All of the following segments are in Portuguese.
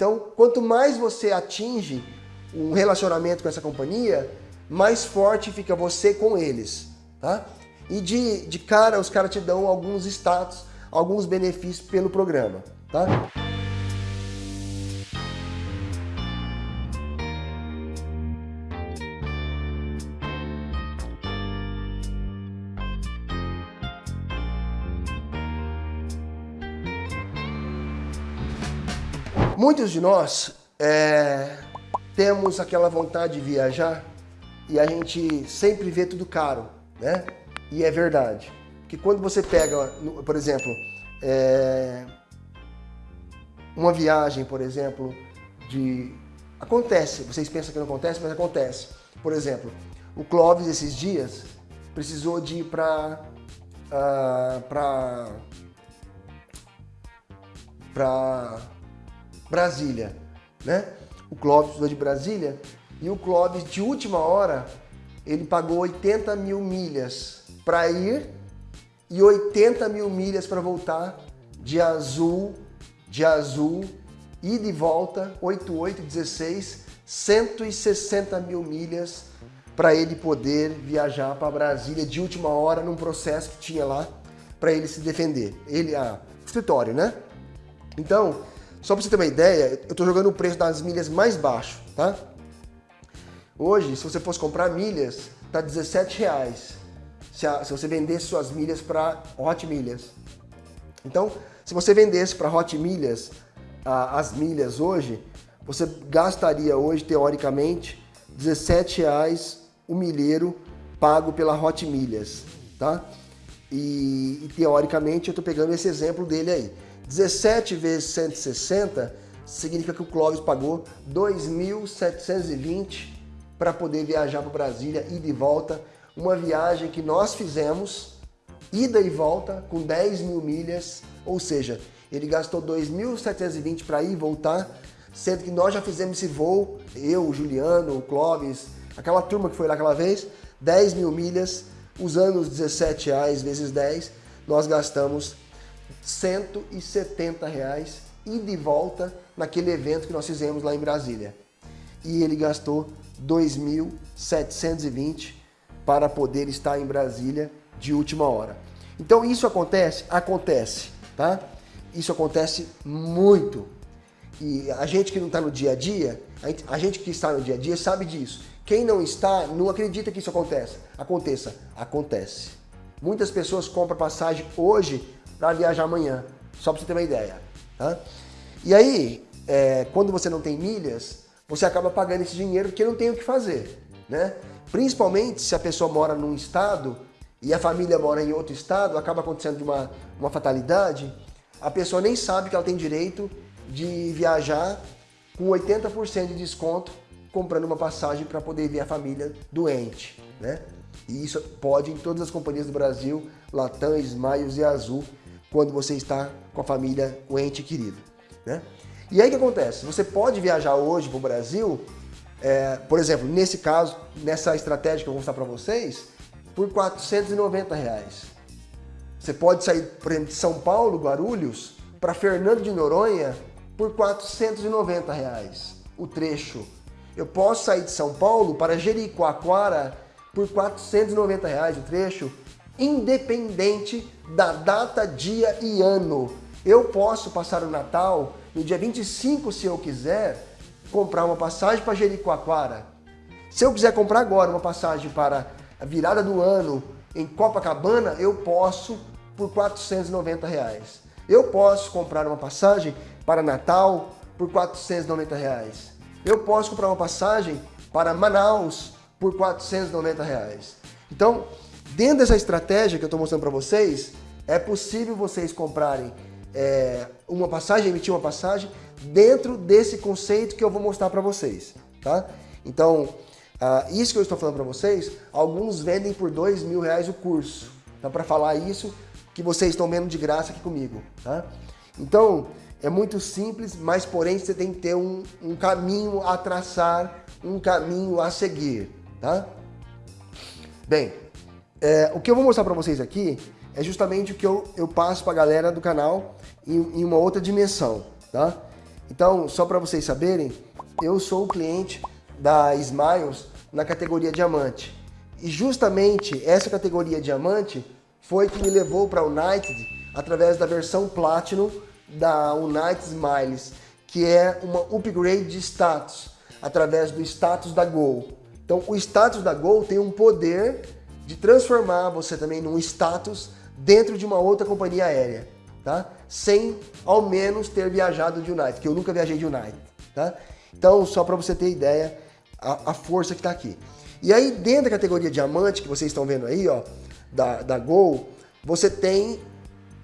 Então, quanto mais você atinge um relacionamento com essa companhia, mais forte fica você com eles, tá? E de, de cara, os caras te dão alguns status, alguns benefícios pelo programa, tá? Muitos de nós é, temos aquela vontade de viajar e a gente sempre vê tudo caro, né? E é verdade. Que quando você pega, por exemplo, é, uma viagem, por exemplo, de... Acontece, vocês pensam que não acontece, mas acontece. Por exemplo, o Clóvis esses dias precisou de ir para... Uh, para... para Brasília, né? O Clóvis estudou de Brasília e o Clóvis, de última hora, ele pagou 80 mil milhas para ir e 80 mil milhas para voltar de azul, de azul, e de volta, 88, 16, 160 mil milhas para ele poder viajar para Brasília de última hora num processo que tinha lá para ele se defender. Ele, a escritório, né? Então, só para você ter uma ideia, eu estou jogando o preço das milhas mais baixo, tá? Hoje, se você fosse comprar milhas, tá 17 reais. Se, a, se você vendesse suas milhas para Hot Milhas. Então, se você vendesse para Hot Milhas a, as milhas hoje, você gastaria hoje, teoricamente, 17 reais o milheiro pago pela Hot Milhas, tá? E, e teoricamente eu estou pegando esse exemplo dele aí. 17 vezes 160 significa que o Clóvis pagou 2.720 para poder viajar para Brasília, ida e volta. Uma viagem que nós fizemos, ida e volta, com 10 mil milhas, ou seja, ele gastou 2.720 para ir e voltar, sendo que nós já fizemos esse voo, eu, o Juliano, o Clóvis, aquela turma que foi lá aquela vez, 10 mil milhas, usando os 17 reais vezes 10, nós gastamos 170 reais e de volta naquele evento que nós fizemos lá em Brasília. E ele gastou 2.720 para poder estar em Brasília de última hora. Então isso acontece? Acontece, tá? Isso acontece muito. E a gente que não está no dia a dia, a gente que está no dia a dia sabe disso. Quem não está, não acredita que isso aconteça. Aconteça. Acontece. Muitas pessoas compram passagem hoje para viajar amanhã, só para você ter uma ideia. Tá? E aí, é, quando você não tem milhas, você acaba pagando esse dinheiro porque não tem o que fazer. Né? Principalmente se a pessoa mora num estado e a família mora em outro estado, acaba acontecendo uma, uma fatalidade, a pessoa nem sabe que ela tem direito de viajar com 80% de desconto comprando uma passagem para poder ver a família doente. Né? E isso pode em todas as companhias do Brasil, Latam, Smiles e Azul, quando você está com a família, o ente querido. Né? E aí o que acontece? Você pode viajar hoje para o Brasil, é, por exemplo, nesse caso, nessa estratégia que eu vou mostrar para vocês, por 490 reais. Você pode sair, por exemplo, de São Paulo, Guarulhos, para Fernando de Noronha por 490 reais o trecho. Eu posso sair de São Paulo para Jericoacoara por 490 reais o trecho independente da data, dia e ano. Eu posso passar o Natal no dia 25, se eu quiser, comprar uma passagem para Jericoacoara. Se eu quiser comprar agora uma passagem para a virada do ano em Copacabana, eu posso por 490 reais. Eu posso comprar uma passagem para Natal por 490 reais. Eu posso comprar uma passagem para Manaus por 490 reais. Então, Dentro dessa estratégia que eu estou mostrando para vocês, é possível vocês comprarem é, uma passagem, emitir uma passagem, dentro desse conceito que eu vou mostrar para vocês. Tá? Então, uh, isso que eu estou falando para vocês, alguns vendem por dois mil reais o curso. Então, para falar isso, que vocês estão vendo de graça aqui comigo. Tá? Então, é muito simples, mas porém você tem que ter um, um caminho a traçar, um caminho a seguir. Tá? Bem, é, o que eu vou mostrar para vocês aqui é justamente o que eu, eu passo para a galera do canal em, em, uma outra dimensão, tá? Então, só para vocês saberem, eu sou o cliente da Smiles na categoria diamante. E justamente essa categoria diamante foi que me levou para a United através da versão Platinum da United Smiles, que é uma upgrade de status através do status da Gol. Então, o status da Gol tem um poder de transformar você também num status dentro de uma outra companhia aérea, tá? Sem ao menos ter viajado de United, que eu nunca viajei de United, tá? Então, só para você ter ideia, a, a força que está aqui. E aí, dentro da categoria diamante, que vocês estão vendo aí, ó, da, da Gol, você tem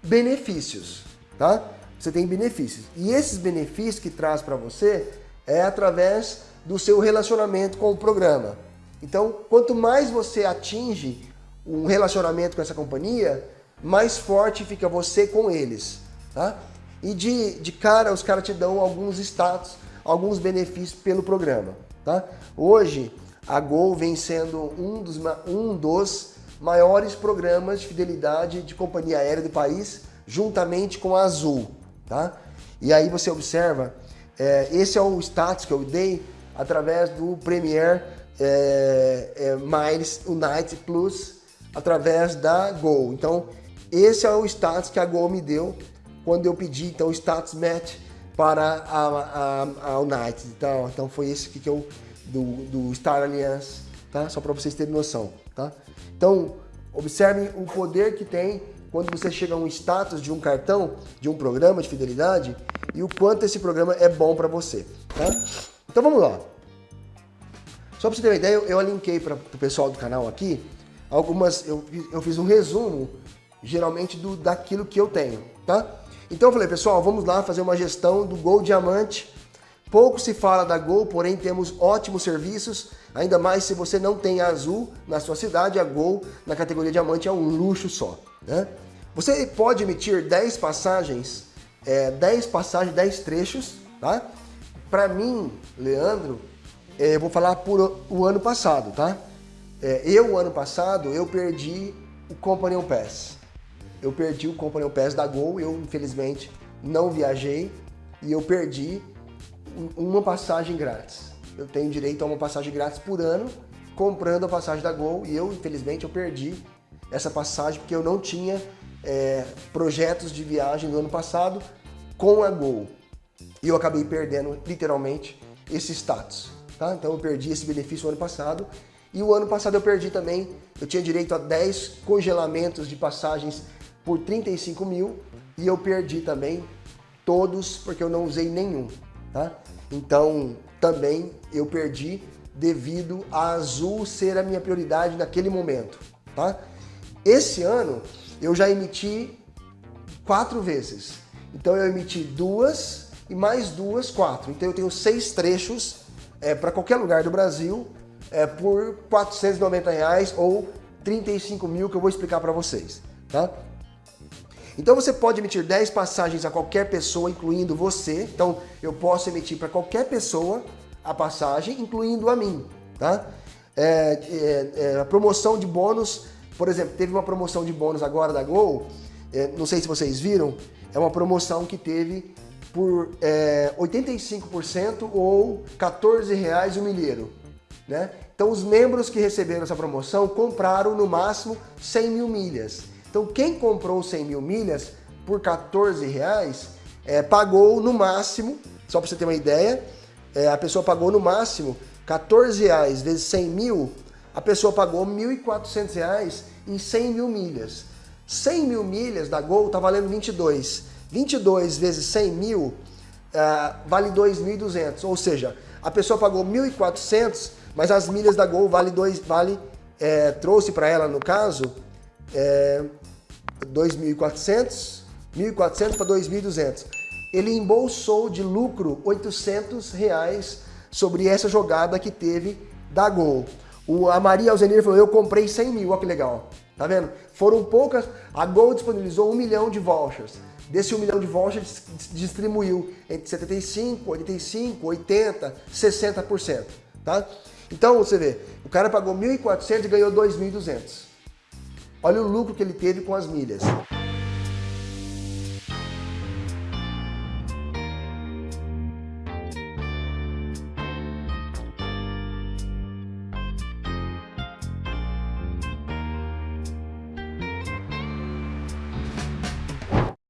benefícios, tá? Você tem benefícios. E esses benefícios que traz para você é através do seu relacionamento com o programa. Então, quanto mais você atinge um relacionamento com essa companhia, mais forte fica você com eles, tá? E de, de cara, os caras te dão alguns status, alguns benefícios pelo programa, tá? Hoje, a Gol vem sendo um dos, um dos maiores programas de fidelidade de companhia aérea do país, juntamente com a Azul, tá? E aí você observa, é, esse é o status que eu dei através do Premier é, é, Miles Unite Plus, através da Gol. Então, esse é o status que a Gol me deu quando eu pedi então o status match para a, a, a United. Então, então foi esse que eu do, do Star Alliance, tá? Só para vocês terem noção, tá? Então, observem o poder que tem quando você chega a um status de um cartão, de um programa de fidelidade e o quanto esse programa é bom para você, tá? Então vamos lá. Só para você ter uma ideia, eu, eu linkei para o pessoal do canal aqui algumas, eu, eu fiz um resumo geralmente do daquilo que eu tenho, tá? Então eu falei, pessoal, vamos lá fazer uma gestão do Gol Diamante. Pouco se fala da Gol, porém temos ótimos serviços, ainda mais se você não tem Azul na sua cidade, a Gol na categoria Diamante é um luxo só. Né? Você pode emitir 10 passagens, é, 10 passagens, 10 trechos, tá? Para mim, Leandro, é, eu vou falar por o ano passado, tá? É, eu, ano passado, eu perdi o Companion Pass eu perdi o Company Pass da Gol, eu infelizmente não viajei e eu perdi uma passagem grátis. Eu tenho direito a uma passagem grátis por ano comprando a passagem da Gol e eu infelizmente eu perdi essa passagem porque eu não tinha é, projetos de viagem no ano passado com a Gol. E eu acabei perdendo literalmente esse status. Tá? Então eu perdi esse benefício no ano passado e o ano passado eu perdi também, eu tinha direito a 10 congelamentos de passagens por 35 mil e eu perdi também todos porque eu não usei nenhum, tá? Então, também eu perdi devido a Azul ser a minha prioridade naquele momento, tá? Esse ano eu já emiti quatro vezes. Então eu emiti duas e mais duas, quatro. Então eu tenho seis trechos é, para qualquer lugar do Brasil é, por 490 reais ou 35 mil que eu vou explicar para vocês, tá? Então você pode emitir 10 passagens a qualquer pessoa, incluindo você. Então eu posso emitir para qualquer pessoa a passagem, incluindo a mim. Tá? É, é, é, a promoção de bônus, por exemplo, teve uma promoção de bônus agora da Gol, é, não sei se vocês viram, é uma promoção que teve por 85% é, ou 14 reais o milheiro. Né? Então os membros que receberam essa promoção compraram no máximo 100 mil milhas. Então quem comprou 100 mil milhas por 14 reais é, pagou no máximo, só para você ter uma ideia, é, a pessoa pagou no máximo 14 reais vezes 100 mil, a pessoa pagou 1.400 reais em 100 mil milhas. 100 mil milhas da Gol está valendo 22. 22 vezes 100 mil uh, vale 2.200, ou seja, a pessoa pagou 1.400, mas as milhas da Gol vale, dois, vale é, trouxe para ela, no caso, é, 2.400, 1.400 para 2.200. Ele embolsou de lucro 800 reais sobre essa jogada que teve da Gol. O, a Maria Alzenir falou, eu comprei 100 mil, olha que legal. Tá vendo? Foram poucas, a Gol disponibilizou um milhão de vouchers. Desse um milhão de vouchers, distribuiu entre 75, 85, 80, 60%. Tá? Então, você vê, o cara pagou 1.400 e ganhou 2.200. Olha o lucro que ele teve com as milhas.